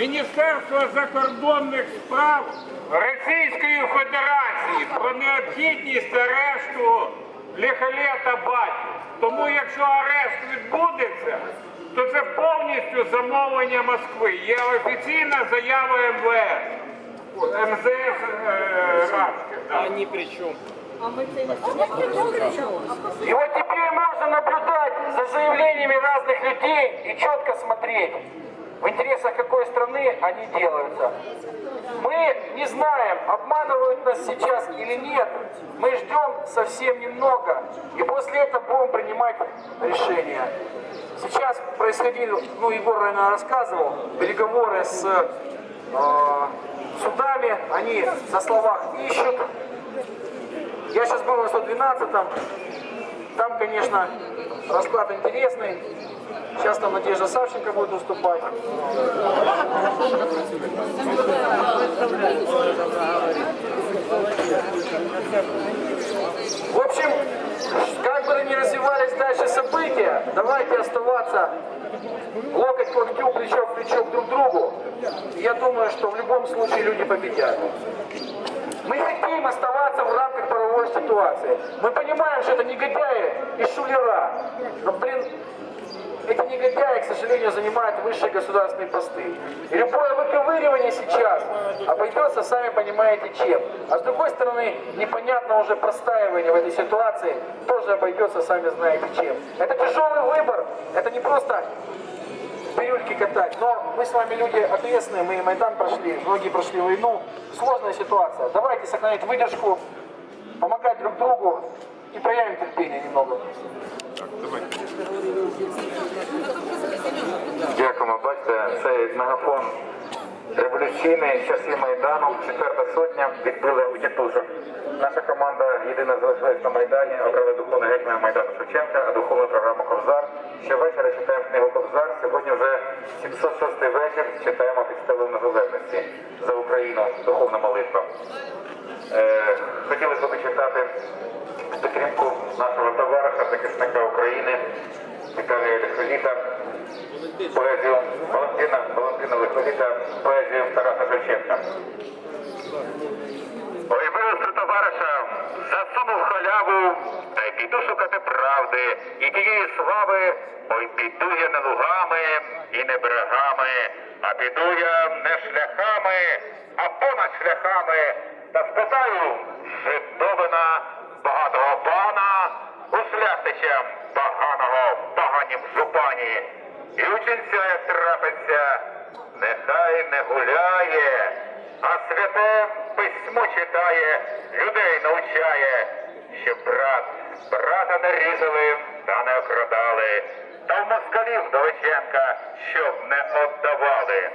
Міністерства закордонних справ Російської Федерації про необхідність арешту Ліхолета Баті. Тому якщо арешт відбудеться, то це повністю замовлення Москви. Є офіційна заява МВС. МЗС е, Радських. да. Они при чем? И вот теперь можно наблюдать за заявлениями разных людей и четко смотреть, в интересах какой страны они делаются. Мы не знаем, обманывают нас сейчас или нет. Мы ждем совсем немного, и после этого будем принимать решения. Сейчас происходили, ну, Егор, наверное, рассказывал, переговоры с э, судами, они на словах ищут, я сейчас был на 112-м. Там, конечно, расклад интересный. Сейчас там Надежда Савченко будет выступать. В общем, как бы ни развивались дальше события, давайте оставаться локоть к локтю, плечо к плечу друг к другу. Я думаю, что в любом случае люди победят. Мы хотим оставаться в рамках ситуации. Мы понимаем, что это негодяи и шулера. Но, блин, эти негодяи, к сожалению, занимают высшие государственные посты. И любое выковыривание сейчас обойдется, сами понимаете, чем. А с другой стороны, непонятно уже простаивание в этой ситуации тоже обойдется, сами знаете, чем. Это тяжелый выбор. Это не просто бирюльки катать. Но мы с вами люди ответственные, мы и Майдан прошли, многие прошли войну. Сложная ситуация. Давайте сохранять выдержку, помогать друг другу и проявим терпение немного. Дякуємо. Бачите, цей мегафон революційний часів Майдану, четверта сотня, відбили у тітушок. Наша команда єдина залишилась на Майдані, обрали духовний гетьмана Майдану Шевченка, а духовну програму Ковзар. Щовечора читаємо книгу Ковзар. Сьогодні вже 706 вечір читаємо під стелою незалежності за Україну, духовна молитва. Е, хотілося б читати підтримку нашого товариша, захисника України Віталія Лихоліта, поезію Валентина, Валентина Лихоліта, поезію Тараса Шевченка. Ой, виросту товариша, засунув халяву, та й піду шукати правди. І тієї слави, ой, піду я не лугами і не берегами, а піду я не шляхами, а понад шляхами, та спитаю житовина багатого пана у шляхтича поганого поганім жупані. І ученця, як трапиться, нехай не гуляє, а святе письмо читає, означає, що брат брата не різали та не окрадали, та в москалів Довиченка щоб не отдавали.